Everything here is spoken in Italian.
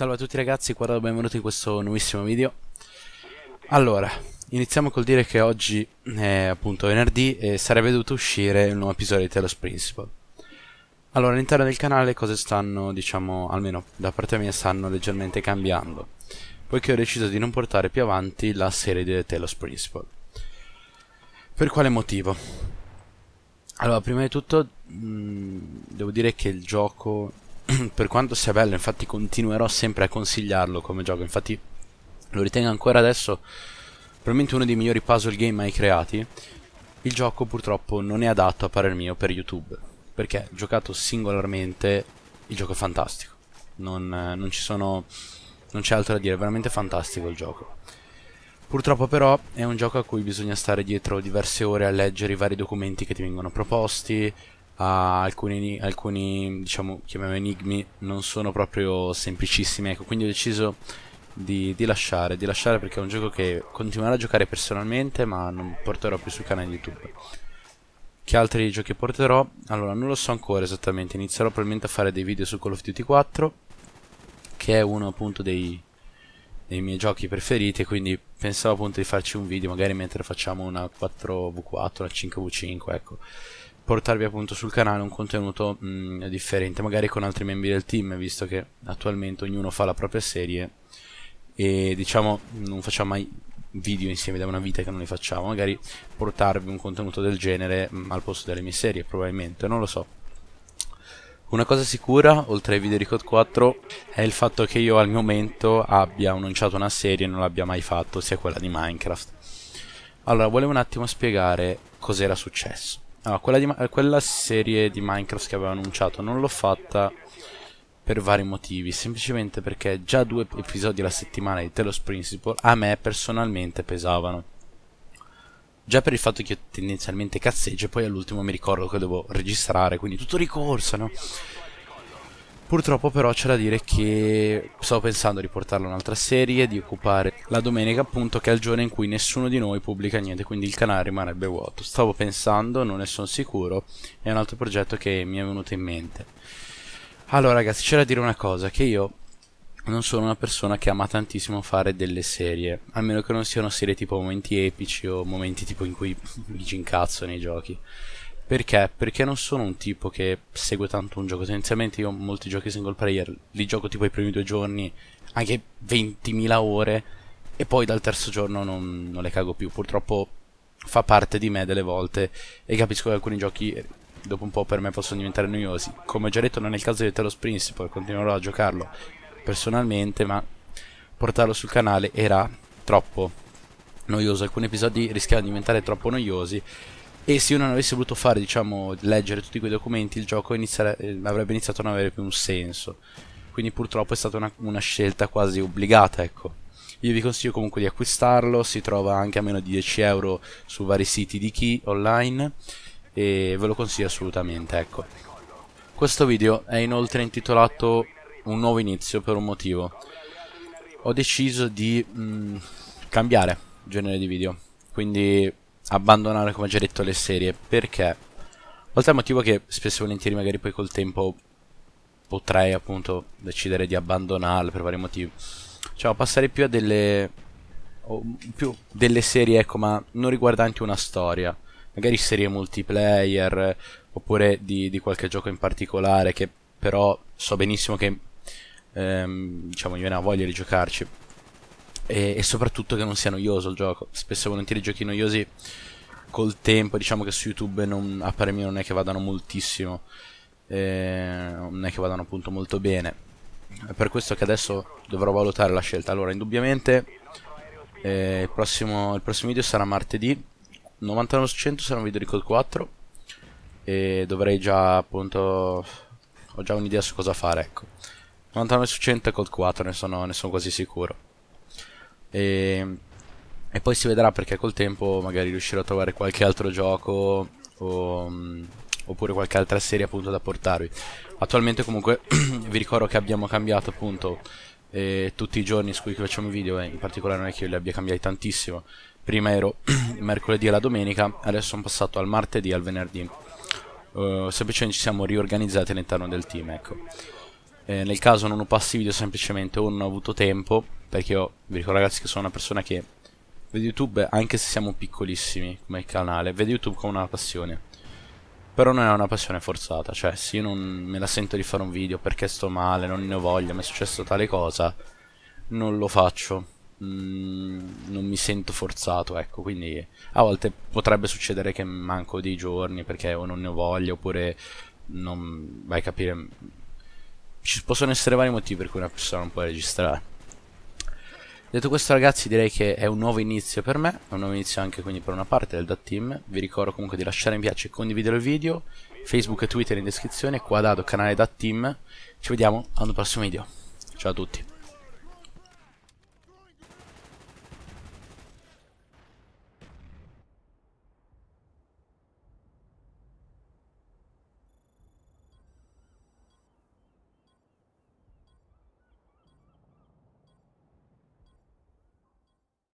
Salve a tutti ragazzi, qua benvenuti in questo nuovissimo video. Allora, iniziamo col dire che oggi è appunto venerdì e sarebbe dovuto uscire il nuovo episodio di Telos Principle. Allora, all'interno del canale le cose stanno, diciamo, almeno da parte mia, stanno leggermente cambiando, poiché ho deciso di non portare più avanti la serie di Telos Principle. Per quale motivo? Allora, prima di tutto, mh, mm, devo dire che il gioco per quanto sia bello, infatti continuerò sempre a consigliarlo come gioco, infatti lo ritengo ancora adesso probabilmente uno dei migliori puzzle game mai creati, il gioco purtroppo non è adatto a parer mio per YouTube, perché giocato singolarmente il gioco è fantastico, non, non ci sono, non c'è altro da dire, è veramente fantastico il gioco. Purtroppo però è un gioco a cui bisogna stare dietro diverse ore a leggere i vari documenti che ti vengono proposti, alcuni, alcuni diciamo, chiamiamo enigmi non sono proprio semplicissimi, ecco, quindi ho deciso di, di, lasciare, di lasciare perché è un gioco che continuerò a giocare personalmente ma non porterò più sul canale YouTube. Che altri giochi porterò? Allora, non lo so ancora esattamente, inizierò probabilmente a fare dei video su Call of Duty 4, che è uno appunto dei, dei miei giochi preferiti, quindi pensavo appunto di farci un video magari mentre facciamo una 4v4, una 5v5, ecco portarvi appunto sul canale un contenuto mh, mm, differente, magari con altri membri del team, visto che attualmente ognuno fa la propria serie e diciamo non facciamo mai video insieme da una vita che non li facciamo, magari portarvi un contenuto del genere mh, mm, al posto delle mie serie, probabilmente, non lo so. Una cosa sicura, oltre ai video di Code 4, è il fatto che io al momento abbia annunciato una serie e non l'abbia mai fatto, sia quella di Minecraft. Allora, volevo un attimo spiegare cos'era successo. Allora, quella, di, quella serie di Minecraft che avevo annunciato non l'ho fatta per vari motivi, semplicemente perché già due episodi alla settimana di Telos Principle a me personalmente pesavano. Già per il fatto che io tendenzialmente cazzeggio e poi all'ultimo mi ricordo che devo registrare, quindi tutto ricorso, no? Purtroppo però c'è da dire che stavo pensando di portarlo un'altra serie, di occupare la domenica appunto che è il giorno in cui nessuno di noi pubblica niente, quindi il canale rimarrebbe vuoto. Stavo pensando, non ne sono sicuro, è un altro progetto che mi è venuto in mente. Allora ragazzi, c'è da dire una cosa, che io non sono una persona che ama tantissimo fare delle serie, almeno che non siano serie tipo momenti epici o momenti tipo in cui mi ci incazzo nei giochi. Perché? Perché non sono un tipo che segue tanto un gioco. Tendenzialmente io molti giochi single player li gioco tipo i primi due giorni, anche 20.000 ore, e poi dal terzo giorno non, non le cago più. Purtroppo fa parte di me delle volte e capisco che alcuni giochi dopo un po' per me possono diventare noiosi. Come ho già detto non è il caso di Telos Principle, continuerò a giocarlo personalmente, ma portarlo sul canale era troppo noioso. Alcuni episodi rischiavano di diventare troppo noiosi e se io non avessi voluto fare, diciamo, leggere tutti quei documenti, il gioco eh, avrebbe iniziato a non avere più un senso. Quindi purtroppo è stata una, una scelta quasi obbligata, ecco. Io vi consiglio comunque di acquistarlo, si trova anche a meno di 10 euro su vari siti di Key online e ve lo consiglio assolutamente, ecco. Questo video è inoltre intitolato Un nuovo inizio per un motivo. Ho deciso di mh, mm, cambiare genere di video, quindi abbandonare come già detto le serie perché oltre al motivo che spesso e volentieri magari poi col tempo potrei appunto decidere di abbandonarle per vari motivi cioè passare più a delle più delle serie ecco ma non riguardanti una storia magari serie multiplayer oppure di, di qualche gioco in particolare che però so benissimo che ehm, diciamo mi viene a voglia di giocarci e, e, soprattutto che non sia noioso il gioco. Spesso e volentieri giochi noiosi col tempo, diciamo che su YouTube non, a parer mio non è che vadano moltissimo, eh, non è che vadano appunto molto bene. È per questo che adesso dovrò valutare la scelta. Allora, indubbiamente eh, il, prossimo, il prossimo video sarà martedì, 99 su 100 sarà un video di Code 4 e dovrei già appunto ho già un'idea su cosa fare ecco 99 su 100 è Code 4 ne sono, ne sono quasi sicuro e, e, poi si vedrà perché col tempo magari riuscirò a trovare qualche altro gioco o, oppure qualche altra serie appunto da portarvi. Attualmente comunque vi ricordo che abbiamo cambiato appunto eh, tutti i giorni su cui facciamo i video, eh, in particolare non è che io li abbia cambiati tantissimo. Prima ero mercoledì e la domenica, adesso sono passato al martedì e al venerdì. Uh, semplicemente ci siamo riorganizzati all'interno del team, ecco. Eh, nel caso non passi video semplicemente o non ho avuto tempo, perché io vi ricordo ragazzi che sono una persona che vede YouTube, anche se siamo piccolissimi come canale, vede YouTube come una passione. Però non è una passione forzata, cioè se io non me la sento di fare un video perché sto male, non ne ho voglia, mi è successo tale cosa, non lo faccio. Mm, non mi sento forzato, ecco, quindi a volte potrebbe succedere che manco dei giorni perché o non ne ho voglia oppure non vai a capire. Ci possono essere vari motivi per cui una persona non può registrare. Detto questo ragazzi direi che è un nuovo inizio per me, è un nuovo inizio anche quindi per una parte del DAT Team, vi ricordo comunque di lasciare mi piace e condividere il video, Facebook e Twitter in descrizione, qua dato canale DAT Team, ci vediamo un prossimo video, ciao a tutti.